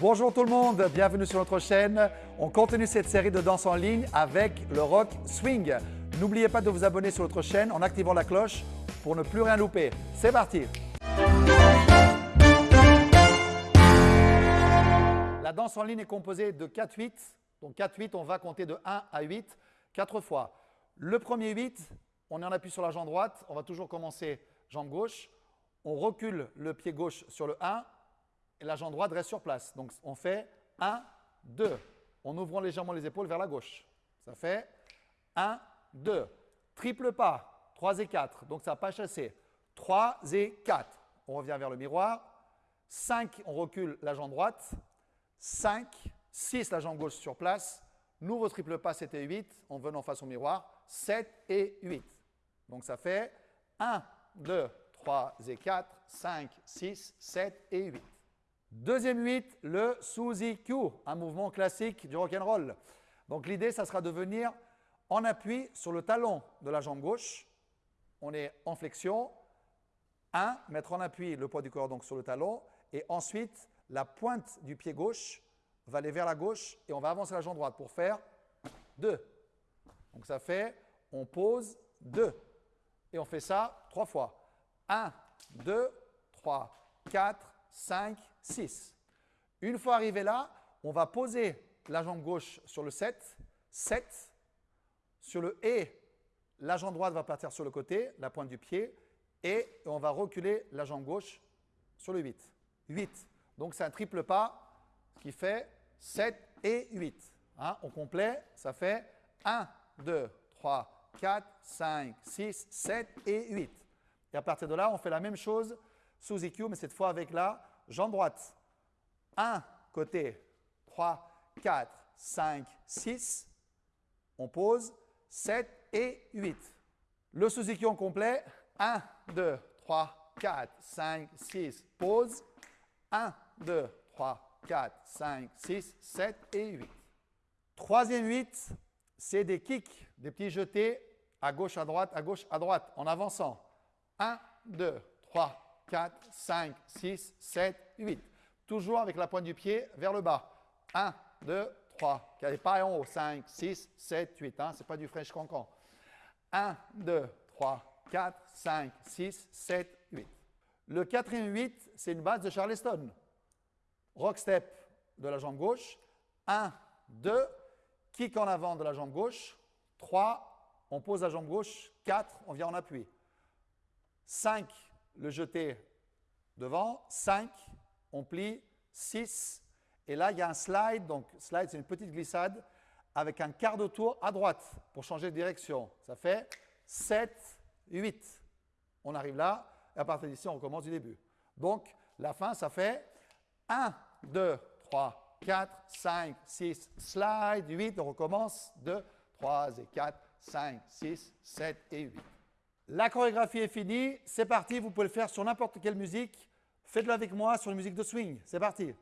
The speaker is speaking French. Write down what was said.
Bonjour tout le monde, bienvenue sur notre chaîne. On continue cette série de danse en ligne avec le rock swing. N'oubliez pas de vous abonner sur notre chaîne en activant la cloche pour ne plus rien louper. C'est parti La danse en ligne est composée de 4-8. Donc 4-8, on va compter de 1 à 8, 4 fois. Le premier 8, on est en appui sur la jambe droite. On va toujours commencer jambe gauche. On recule le pied gauche sur le 1 et la jambe droite reste sur place. Donc on fait 1, 2, en ouvrant légèrement les épaules vers la gauche. Ça fait 1, 2. Triple pas, 3 et 4, donc ça n'a pas chassé. 3 et 4. On revient vers le miroir. 5, on recule la jambe droite. 5, 6, la jambe gauche sur place. Nouveau triple pas, c'était 8, en venant face au miroir. 7 et 8. Donc ça fait 1, 2, 3 et 4, 5, 6, 7 et 8. Deuxième 8, le Suzy Q, un mouvement classique du rock'n'roll. Donc l'idée, ça sera de venir en appui sur le talon de la jambe gauche. On est en flexion. 1, mettre en appui le poids du corps donc sur le talon. Et ensuite, la pointe du pied gauche va aller vers la gauche et on va avancer la jambe droite pour faire 2. Donc ça fait, on pose 2. Et on fait ça trois fois. 1, 2, 3, 4, 5, 6. Une fois arrivé là, on va poser la jambe gauche sur le 7, 7. Sur le et, la jambe droite va partir sur le côté, la pointe du pied, et on va reculer la jambe gauche sur le 8. 8. Donc c'est un triple pas qui fait 7 et 8. Hein, au complet, ça fait 1, 2, 3, 4, 5, 6, 7 et 8. Et à partir de là, on fait la même chose sous EQ, mais cette fois avec la jambe droite. 1 côté, 3, 4, 5, 6. On pose 7 et 8. Le sous-EQ en complet, 1, 2, 3, 4, 5, 6, pause. 1, 2, 3, 4, 5, 6, 7 et 8. Troisième 8, c'est des kicks, des petits jetés à gauche, à droite, à gauche, à droite, en avançant. 1, 2, 3, 4, 5, 6, 7, 8. Toujours avec la pointe du pied vers le bas. 1, 2, 3. Qui n'est pas en haut. 5, 6, 7, 8. Hein? Ce n'est pas du French cancan. 1, 2, 3, 4, 5, 6, 7, 8. Le quatrième 8, c'est une base de Charleston. Rock step de la jambe gauche. 1, 2, kick en avant de la jambe gauche. 3, on pose la jambe gauche. 4, on vient en appui. 5, le jeté devant. 5, on plie. 6, et là, il y a un slide. Donc, slide, c'est une petite glissade avec un quart de tour à droite pour changer de direction. Ça fait 7, 8. On arrive là, et à partir d'ici, on recommence du début. Donc, la fin, ça fait 1, 2, 3, 4, 5, 6, slide, 8. On recommence 2, 3 et 4, 5, 6, 7 et 8. La chorégraphie est finie. C'est parti, vous pouvez le faire sur n'importe quelle musique. Faites-le avec moi sur une musique de swing. C'est parti.